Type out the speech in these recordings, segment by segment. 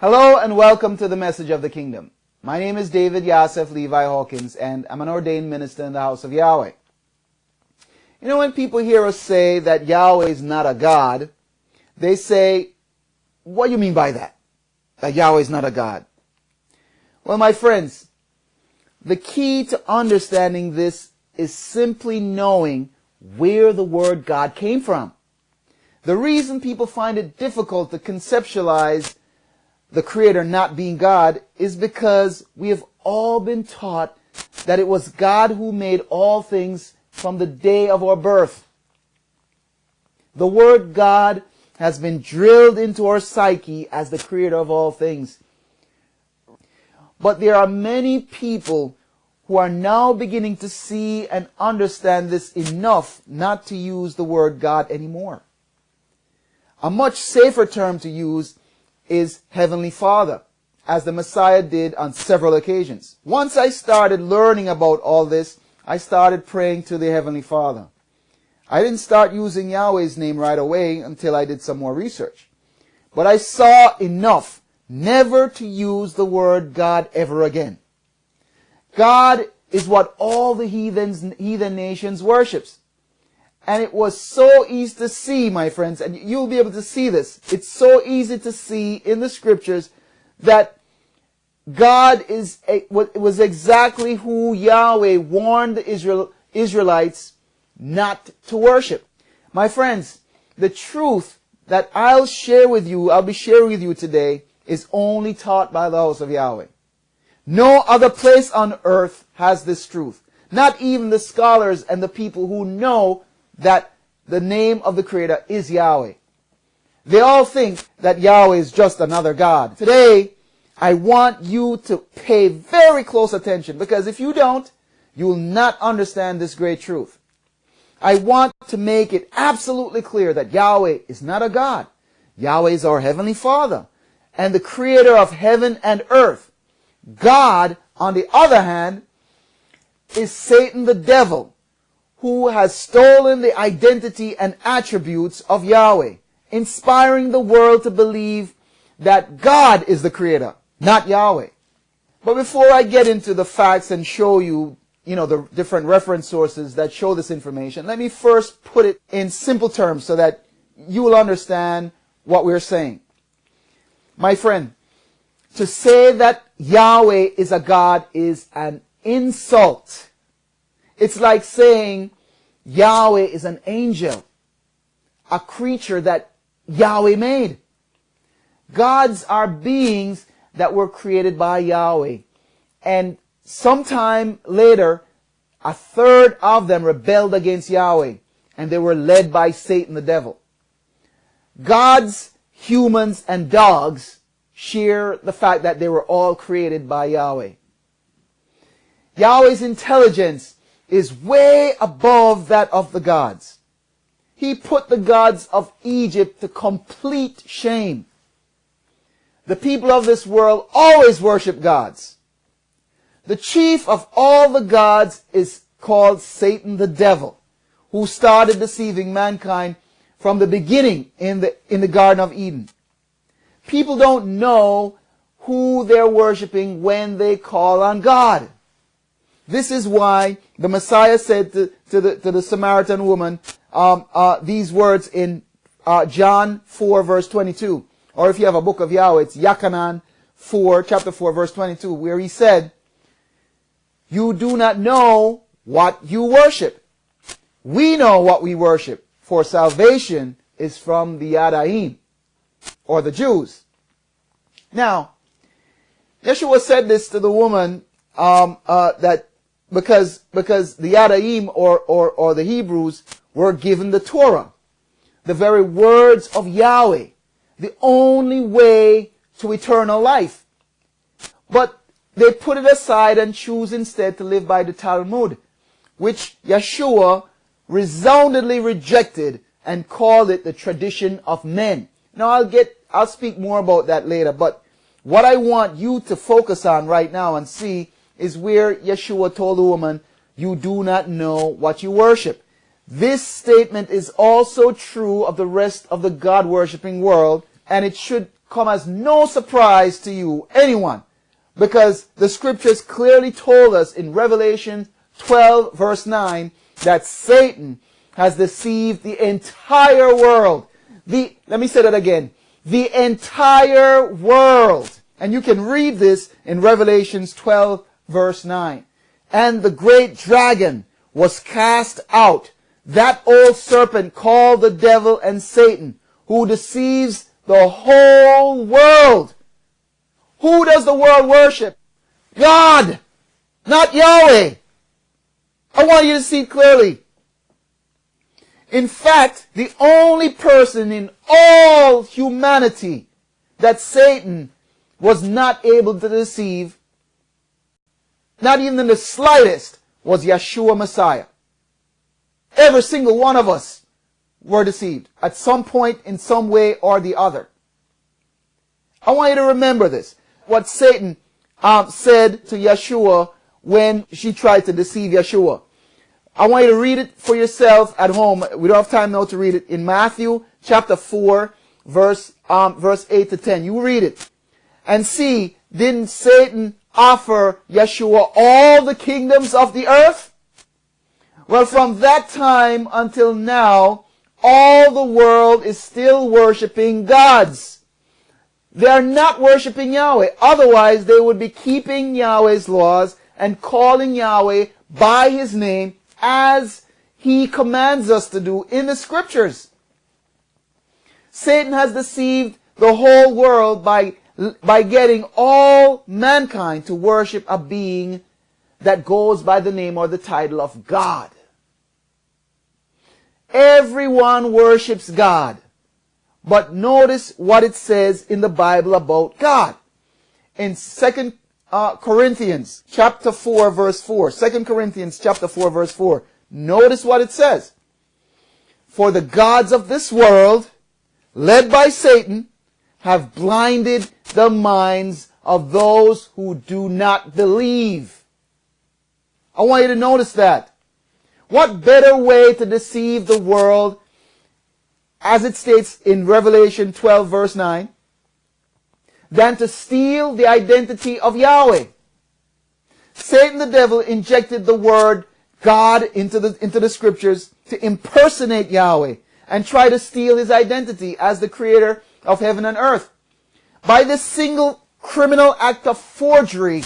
Hello and welcome to the message of the kingdom. My name is David Yasef Levi Hawkins and I'm an ordained minister in the house of Yahweh. You know, when people hear us say that Yahweh is not a God, they say, what do you mean by that? That Yahweh is not a God? Well, my friends, the key to understanding this is simply knowing where the word God came from. The reason people find it difficult to conceptualize the Creator not being God is because we have all been taught that it was God who made all things from the day of our birth. The word God has been drilled into our psyche as the creator of all things. But there are many people who are now beginning to see and understand this enough not to use the word God anymore. A much safer term to use is Heavenly Father, as the Messiah did on several occasions. Once I started learning about all this, I started praying to the Heavenly Father. I didn't start using Yahweh's name right away until I did some more research. But I saw enough never to use the word God ever again. God is what all the heathens, heathen nations worships. And it was so easy to see, my friends, and you'll be able to see this. It's so easy to see in the scriptures that God is was exactly who Yahweh warned the Israel, Israelites not to worship. My friends, the truth that I'll share with you, I'll be sharing with you today, is only taught by the house of Yahweh. No other place on earth has this truth. Not even the scholars and the people who know that the name of the Creator is Yahweh. They all think that Yahweh is just another God. Today, I want you to pay very close attention because if you don't, you will not understand this great truth. I want to make it absolutely clear that Yahweh is not a God. Yahweh is our Heavenly Father and the Creator of heaven and earth. God, on the other hand, is Satan the devil who has stolen the identity and attributes of Yahweh, inspiring the world to believe that God is the creator, not Yahweh. But before I get into the facts and show you, you know, the different reference sources that show this information, let me first put it in simple terms so that you will understand what we're saying. My friend, to say that Yahweh is a God is an insult it's like saying Yahweh is an angel, a creature that Yahweh made. Gods are beings that were created by Yahweh. And sometime later, a third of them rebelled against Yahweh and they were led by Satan the devil. Gods, humans, and dogs share the fact that they were all created by Yahweh. Yahweh's intelligence is way above that of the gods. He put the gods of Egypt to complete shame. The people of this world always worship gods. The chief of all the gods is called Satan the devil, who started deceiving mankind from the beginning in the, in the Garden of Eden. People don't know who they're worshiping when they call on God. This is why the Messiah said to, to, the, to the Samaritan woman um, uh, these words in uh, John 4 verse 22. Or if you have a book of Yahweh, it's Yachanan 4, chapter 4 verse 22, where he said, You do not know what you worship. We know what we worship, for salvation is from the Yadaim, or the Jews. Now, Yeshua said this to the woman um, uh, that because because the Yadaim or, or, or the Hebrews were given the Torah, the very words of Yahweh, the only way to eternal life. But they put it aside and choose instead to live by the Talmud, which Yeshua resoundingly rejected and called it the tradition of men. Now I'll get, I'll speak more about that later, but what I want you to focus on right now and see is where Yeshua told the woman, you do not know what you worship. This statement is also true of the rest of the God worshipping world, and it should come as no surprise to you, anyone, because the scriptures clearly told us in Revelation 12 verse 9 that Satan has deceived the entire world. The, let me say that again. The entire world. And you can read this in Revelations 12 verse 9. And the great dragon was cast out, that old serpent called the devil and Satan, who deceives the whole world. Who does the world worship? God, not Yahweh. I want you to see clearly. In fact, the only person in all humanity that Satan was not able to deceive, not even in the slightest, was Yeshua Messiah. Every single one of us were deceived at some point in some way or the other. I want you to remember this. What Satan um, said to Yeshua when she tried to deceive Yeshua. I want you to read it for yourself at home. We don't have time now to read it. In Matthew chapter 4, verse, um, verse 8 to 10. You read it. And see, didn't Satan offer Yeshua all the kingdoms of the earth? Well, from that time until now, all the world is still worshiping gods. They are not worshiping Yahweh. Otherwise, they would be keeping Yahweh's laws and calling Yahweh by his name as he commands us to do in the scriptures. Satan has deceived the whole world by, by getting all mankind to worship a being that goes by the name or the title of God. Everyone worships God. But notice what it says in the Bible about God. In 2 uh, Corinthians chapter 4 verse 4. 2 Corinthians chapter 4 verse 4. Notice what it says. For the gods of this world, led by Satan, have blinded the minds of those who do not believe. I want you to notice that. What better way to deceive the world as it states in Revelation 12 verse 9 than to steal the identity of Yahweh. Satan the devil injected the word God into the, into the scriptures to impersonate Yahweh and try to steal his identity as the creator of heaven and earth. By this single criminal act of forgery,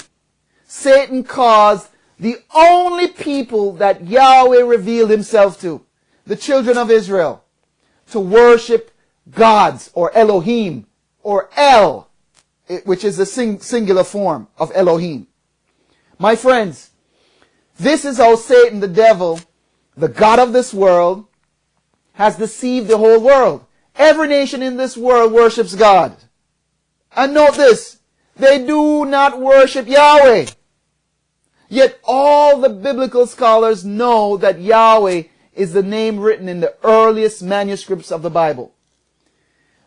Satan caused the only people that Yahweh revealed himself to, the children of Israel, to worship gods or Elohim or El eh, which is the sing singular form of Elohim. My friends, this is how Satan, the devil, the God of this world, has deceived the whole world. Every nation in this world worships God. And note this, they do not worship Yahweh. Yet all the biblical scholars know that Yahweh is the name written in the earliest manuscripts of the Bible.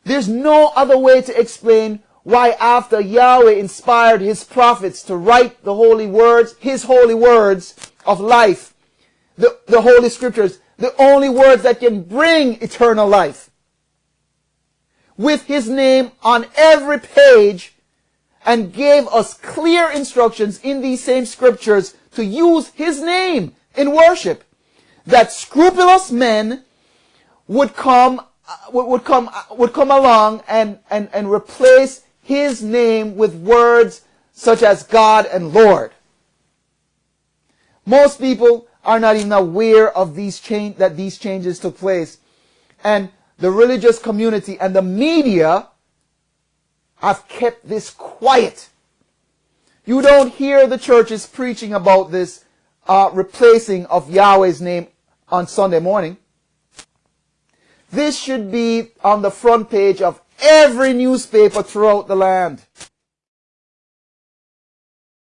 There's no other way to explain why after Yahweh inspired his prophets to write the holy words, his holy words of life, the, the holy scriptures, the only words that can bring eternal life, with his name on every page, and gave us clear instructions in these same scriptures to use his name in worship, that scrupulous men would come uh, would come uh, would come along and and and replace his name with words such as God and Lord. Most people are not even aware of these change, that these changes took place. And the religious community and the media have kept this quiet. You don't hear the churches preaching about this uh, replacing of Yahweh's name on Sunday morning. This should be on the front page of every newspaper throughout the land.